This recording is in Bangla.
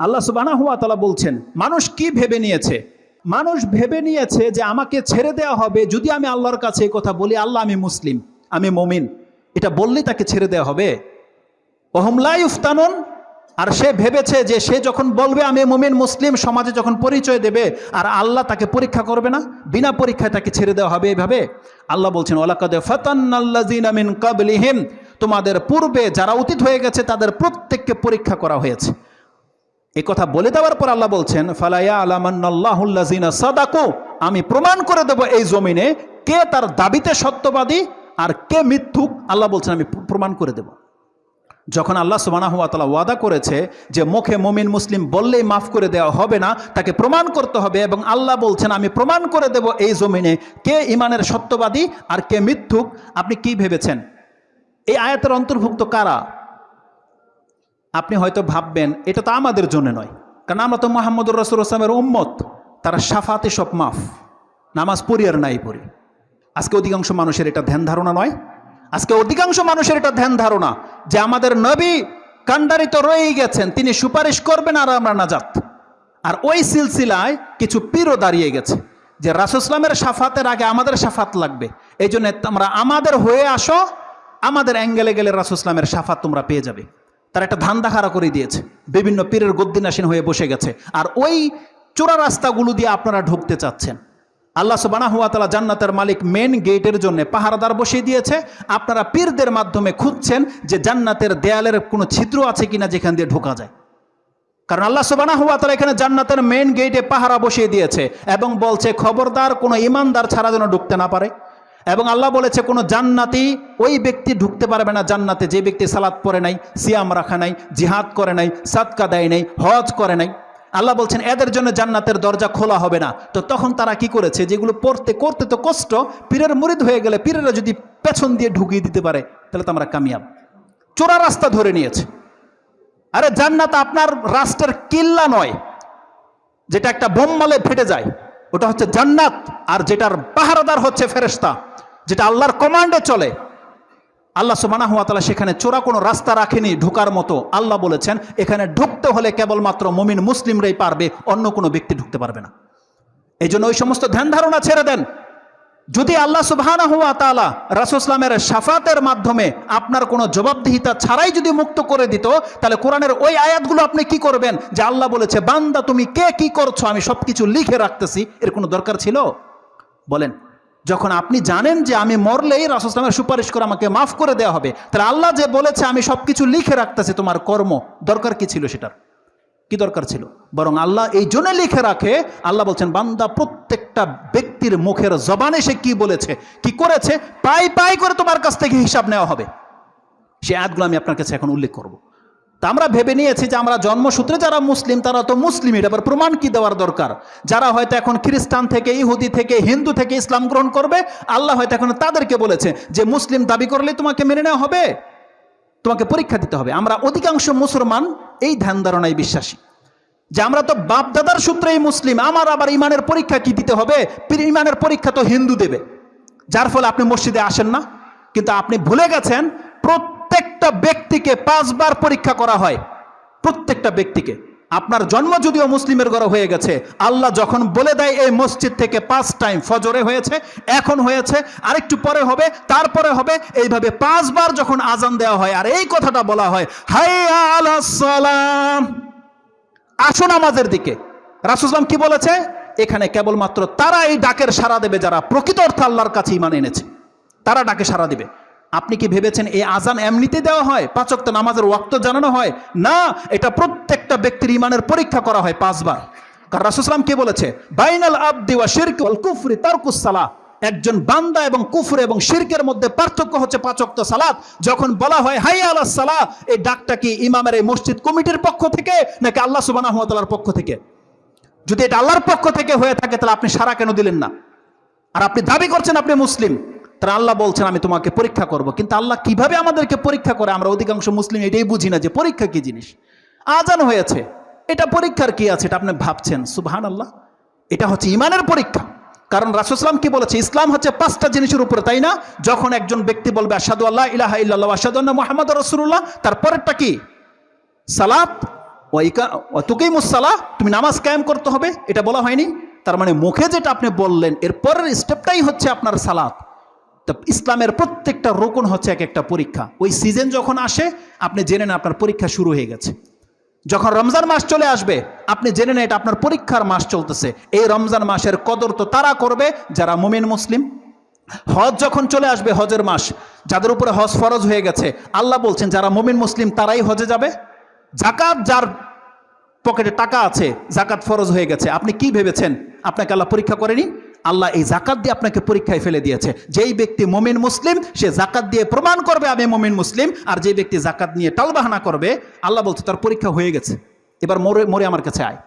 আল্লাহ সুবানা হুয়া তালা বলছেন, মানুষ কি ভেবে নিয়েছে? মানুষ ভেবে নিয়েছে যে আমাকে ছেড়ে দেওয়া হবে যদি আমি আল্লাহর কাছে এই কথা বলি, আল্লাহ আমি মুসলিম, আমি মমিন। এটা বললে তাকে ছেড়ে দেওয়া হবে। ওহমলাই উফতানুন আর সে ভেবেছে যে সে যখন বলবে, আমি মুমিন, মুসলিম সমাজে যখন পরিচয় দেবে, আর আল্লাহ তাকে পরীক্ষা করবে না, বিনা পরীক্ষায় তাকে ছেড়ে দেওয়া হবে এইভাবে আল্লাহ বলছেন ওলাকাদে ফতান্নাল্লাজিনামিন কাবলিহিম তোমাদের পূর্বে যারা অতীত হয়ে গেছে, তাদের প্রত্যেককে পরীক্ষা করা হয়েছে। এ কথা বলে দেওয়ার পর আল্লাহ বলছেন ফালাইয়া আলামান্নাল্লাহুল্লাজিনা সাদাকু আমি প্রমাণ করে দেব এই জমিনে কে তার দাবিতে সত্যবাদী আর কে মিথ্যুক। আল্লাহ বলছেন, আমি প্রমাণ করে দেব। যখন আল্লাহ সুবানাহুয়াতালা ওয়াদা করেছে যে মুখে মমিন মুসলিম বললেই মাফ করে দেওয়া হবে না, তাকে প্রমাণ করতে হবে এবং আল্লাহ বলছেন, আমি প্রমাণ করে দেব এই জমিনে কে ইমানের সত্যবাদী আর কে মিথ্যুক। আপনি কি ভেবেছেন? এই আয়াতের অন্তর্ভুক্ত কারা? আপনি হয়তো ভাববেন, এটা তো আমাদের জন্য নয়। কারণ আমরা তো মোহাম্মদুর রসুল আসলামের উম্মত। তারা সাফাতে সব মাফ। নামাজ পড়ি আর নাই পড়ি। আজকে অধিকাংশ মানুষের এটা ধ্যান ধারণা নয়। আজকে অধিকাংশ মানুষের এটা ধ্যান ধারণা যে আমাদের নবী কান্ডারিত রয়েই গেছেন, তিনি সুপারিশ করবেন আর আমরা নাজাত। আর ওই সিলসিলায় কিছু পীরও দাঁড়িয়ে গেছে, যে রাসুসলামের সাফাতের আগে আমাদের সাফাত লাগবে। এই জন্য তোমরা আমাদের হয়ে আসো, আমাদের অ্যাঙ্গেলে গেলে রাসুসলামের সাফাত তোমরা পেয়ে যাবে। তারা একটা ধান্দা খাড়া করে দিয়েছে। বিভিন্ন পীরের গদ্দিনাসীন হয়ে বসে গেছে। আর ওই চোরা রাস্তাগুলো দিয়ে আপনারা ঢুকতে চাচ্ছেন। আল্লাহ সুবানা হুয়া তালা জান্নাতের মালিক মেন গেটের জন্য পাহারাদার বসিয়ে দিয়েছে। আপনারা পীরদের মাধ্যমে খুঁজছেন যে জান্নাতের দেয়ালের কোনো ছিদ্র আছে কিনা যেখান দিয়ে ঢোকা যায়। কারণ আল্লাহ সুবানা হুয়া তালা এখানে জান্নাতের মেন গেটে পাহারা বসিয়ে দিয়েছে এবং বলছে, খবরদার, কোনো ইমানদার ছাড়া যেন ঢুকতে না পারে। এবং আল্লাহ বলেছে, কোনো জান্নাতি ওই ব্যক্তি ঢুকতে পারবে না জান্নাতে। যে ব্যক্তি সালাদ পরে নাই, সিয়াম রাখা নাই, জিহাদ করে নাই, সাদকা দেয় নাই, হজ করে নাই। আল্লাহ বলছেন, এদের জন্য জান্নাতের দরজা খোলা হবে না। তো তখন তারা কি করেছে, যেগুলো পড়তে, করতে তো কষ্ট, পীরের মুরিদ হয়ে গেলে পীরেরা যদি পেছন দিয়ে ঢুকিয়ে দিতে পারে, তাহলে তো আমরা কামিয়াব। চোরা রাস্তা ধরে নিয়েছে। আরে জান্নাত আপনার রাষ্ট্রের কিল্লা নয়, যেটা একটা বোম মালে ফেটে যায়, ওটা হচ্ছে জান্নাত, আর যেটার পাহারাদার হচ্ছে ফেরেস্তা যেটা আল্লাহর কমান্ডে চলে। আল্লাহ সুবানা হুয়া তালা সেখানে চোরা কোনো রাস্তা রাখেনি ঢোকার মতো। আল্লাহ বলেছেন, এখানে ঢুকতে হলে কেবলমাত্র মমিন মুসলিমরাই পারবে, অন্য কোনো ব্যক্তি ঢুকতে পারবে না। এই জন্য ওই সমস্ত ধ্যান ধারণা ছেড়ে দেন। যদি আল্লাহ সুবহানা হুয়া তালা রাসুসলামের সাফাতের মাধ্যমে আপনার কোনো জবাবদিহিতা ছাড়াই যদি মুক্ত করে দিত, তাহলে কোরআনের ওই আয়াতগুলো আপনি কি করবেন? যে আল্লাহ বলেছে, বান্দা তুমি কে, কি করছ? আমি সব কিছু লিখে রাখতেছি, এর কোনো দরকার ছিল? বলেন যখন আপনি জানেন যে আমি মরলেই রাসুসলামের সুপারিশ করে আমাকে মাফ করে দেওয়া হবে, তাহলে আল্লাহ যে বলেছে, আমি সব কিছু লিখে রাখতেছি, তোমার কর্ম, দরকার কি ছিল সেটার? কি দরকার ছিল? বরং আল্লাহ এই জন্য লিখে রাখে, আল্লাহ বলছেন, বান্দা প্রত্যেকটা ব্যক্তির মুখের জবানে সে কি বলেছে, কি করেছে, পাই পাই করে তোমার কাছ থেকে হিসাব নেওয়া হবে। সে আয়াতগুলো আমি আপনার কাছে এখন উল্লেখ করব। তা আমরা ভেবে নিয়েছি যে আমরা জন্মসূত্রে যারা মুসলিম, তারা তো মুসলিম। এটা আবার প্রমাণ কি দেওয়ার দরকার? যারা হয়তো এখন খ্রিস্টান থেকে, ইহুদি থেকে, হিন্দু থেকে ইসলাম গ্রহণ করবে, আল্লাহ হয়তো এখন তাদেরকে বলেছে যে মুসলিম দাবি করলে তোমাকে মেনে নেওয়া হবে, তোমাকে পরীক্ষা দিতে হবে। আমরা অধিকাংশ মুসলমান এই ধ্যান ধারণায় বিশ্বাসী। যে আমরা তো বাপ দাদার সূত্রেই মুসলিম, আমার আবার ইমানের পরীক্ষা কি দিতে হবে? ইমানের পরীক্ষা তো হিন্দু দেবে। যার ফলে আপনি মসজিদে আসেন না। কিন্তু আপনি ভুলে গেছেন প্রত্যেকটা ব্যক্তিকে পাঁচবার পরীক্ষা করা হয়। প্রত্যেকটা ব্যক্তিকে। আপনার জন্ম যদিও মুসলিমের ঘরে হয়ে গেছে, আল্লাহ যখন বলে দেয় এই মসজিদ থেকে পাঁচ টাইম ফজরে হয়েছে, এখন হয়েছে, আরেকটু পরে হবে, তারপরে হবে, এইভাবে পাঁচবার যখন আজান দেওয়া হয়, আর এই কথাটা বলা হয় হাই সালাম। আসুন আমাদের দিকে। রাসুসলাম কি বলেছে? এখানে কেবলমাত্র তারা এই ডাকের সাড়া দেবে যারা প্রকৃত অর্থে আল্লাহর কাছে ইমান এনেছে। তারা ডাকে সাড়া দিবে। আপনি কি ভেবেছেন এই আজান এমনিতে দেওয়া হয়? পাচক তো নামাজের ওয়াক্ত জানানো হয়? না, এটা প্রত্যেকটা ব্যক্তির ইমানের পরীক্ষা করা হয় পাঁচবার। কারণ রাসুসলাম কি বলেছে? বাইনাল আব্দি ওয়া শিরক কুফরি তারকুস সালাহ একজন বান্দা এবং কুফর এবং শিরকের মধ্যে পার্থক্য হচ্ছে পাচক্ত সালাত। যখন বলা হয় হাই আল্লাহ সালাহ এই ডাকটা কি ইমামের এই মসজিদ কমিটির পক্ষ থেকে, নাকি আল্লাহ সুবানা হাতালার পক্ষ থেকে? যদি এটা আল্লাহর পক্ষ থেকে হয়ে থাকে, তাহলে আপনি সারা কেন দিলেন না? আর আপনি দাবি করছেন আপনি মুসলিম। তাহলে আল্লাহ বলছেন, আমি তোমাকে পরীক্ষা করব। কিন্তু আল্লাহ কীভাবে আমাদেরকে পরীক্ষা করে? আমরা অধিকাংশ মুসলিম এটাই বুঝি না যে পরীক্ষা কি জিনিস? আজান হয়েছে। এটা পরীক্ষার কি আছে? এটা আপনি ভাবছেন। সুবহান আল্লাহ এটা হচ্ছে ইমানের পরীক্ষা। কারণ রাসুসলাম কি বলেছে? ইসলাম হচ্ছে পাঁচটা জিনিসের উপরে, তাই না? যখন একজন ব্যক্তি বলবে আসাদু আল্লাহ ইলাহা ইল্লাল্লাহ আসাদু মোহাম্মদ রসুল্লাহ তার পরেরটা কি? সালাত। তোকেই মুসালা তুমি নামাজ কায়েম করতে হবে। এটা বলা হয়নি। তার মানে মুখে যেটা আপনি বললেন, এর পরের স্টেপটাই হচ্ছে আপনার সালাত। তো ইসলামের প্রত্যেকটা রোকন হচ্ছে এক একটা পরীক্ষা। ওই সিজন যখন আসে, আপনি জেনে নেন আপনার পরীক্ষা শুরু হয়ে গেছে। যখন রমজান মাস চলে আসবে, আপনি জেনে নেন এটা আপনার পরীক্ষার মাস চলতেছে। এই রমজান মাসের কদর তো তারা করবে যারা মুমিন মুসলিম। হজ যখন চলে আসবে, হজের মাস, যাদের উপরে হজ ফরজ হয়ে গেছে, আল্লাহ বলছেন, যারা মুমিন মুসলিম, তারাই হজে যাবে। জাকাত যার পকেটে টাকা আছে, জাকাত ফরজ হয়ে গেছে। আপনি কি ভেবেছেন? আপনাকে আল্লাহ পরীক্ষা করেনি? আল্লাহ এই জাকাত দিয়ে আপনাকে পরীক্ষায় ফেলে দিয়েছে। যেই ব্যক্তি মমিন মুসলিম, সে জাকাত দিয়ে প্রমাণ করবে আমি মমিন মুসলিম, আর যেই ব্যক্তি জাকাত নিয়ে টালবাহানা করবে, আল্লাহ বলছে, তার পরীক্ষা হয়ে গেছে। এবার মরে মরে আমার কাছে আয়।